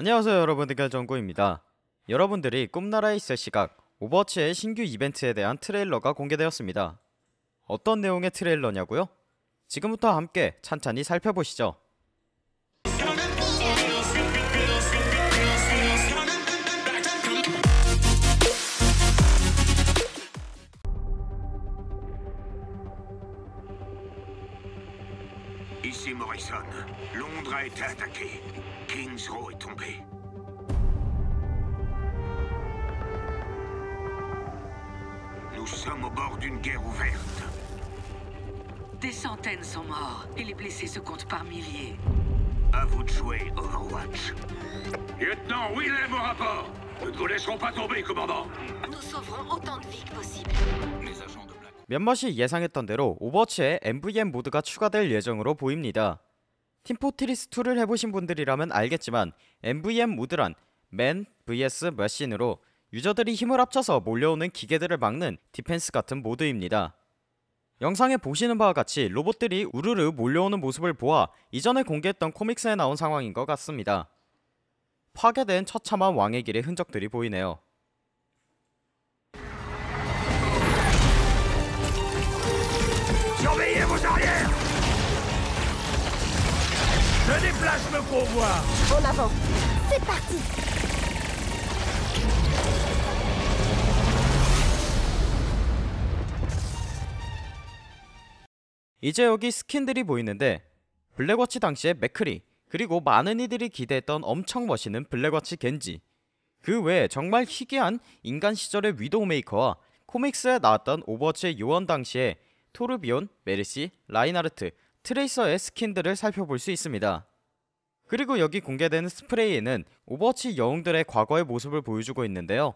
안녕하세요 여러분들 정구입니다 여러분들이 꿈나라에 있을 시각 오버워치의 신규 이벤트에 대한 트레일러가 공개되었습니다 어떤 내용의 트레일러냐고요? 지금부터 함께 찬찬히 살펴보시죠 Ici Morrison. Londres a été attaqué. Kings Row est tombé. Nous sommes au bord d'une guerre ouverte. Des centaines sont morts et les blessés se comptent par milliers. À vous de jouer, Overwatch. Lieutenant Willem au rapport Nous ne vous laisserons pas tomber, commandant Nous sauverons autant de vies que possible. Les agents de Black... 몇몇이 예상했던 대로 오버워치에 MVM 모드가 추가될 예정으로 보입니다 팀포트리스2를 해보신 분들이라면 알겠지만 MVM 모드란 맨 vs 머신으로 유저들이 힘을 합쳐서 몰려오는 기계들을 막는 디펜스 같은 모드입니다 영상에 보시는 바와 같이 로봇들이 우르르 몰려오는 모습을 보아 이전에 공개했던 코믹스에 나온 상황인 것 같습니다. 파괴된 처참한 왕의 길의 흔적들이 보이네요. Déplace le convoi En avant. C'est parti. 이제 여기 스킨들이 보이는데 블랙워치 당시의 맥크리 그리고 많은 이들이 기대했던 엄청 멋있는 블랙워치 겐지 그 외에 정말 희귀한 인간 시절의 위도우 메이커와 코믹스에 나왔던 오버워치의 요원 당시에 토르비온, 메르시, 라인하르트, 트레이서의 스킨들을 살펴볼 수 있습니다. 그리고 여기 공개되는 스프레이에는 오버워치 영웅들의 과거의 모습을 보여주고 있는데요.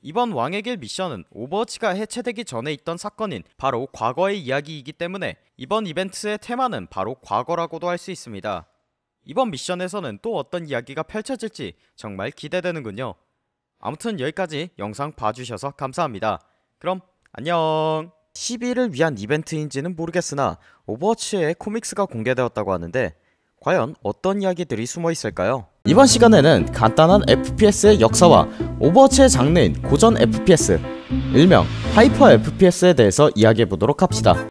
이번 왕의 길 미션은 오버워치가 해체되기 전에 있던 사건인 바로 과거의 이야기이기 때문에 이번 이벤트의 테마는 바로 과거라고도 할 수 있습니다. 이번 미션에서는 또 어떤 이야기가 펼쳐질지 정말 기대되는군요. 아무튼 여기까지 영상 봐주셔서 감사합니다. 그럼 안녕. 12일을 위한 이벤트인지는 모르겠으나 오버워치의 코믹스가 공개되었다고 하는데 과연 어떤 이야기들이 숨어 있을까요? 이번 시간에는 간단한 FPS의 역사와 오버워치의 장르인 고전 FPS, 일명 하이퍼 FPS에 대해서 이야기해 보도록 합시다.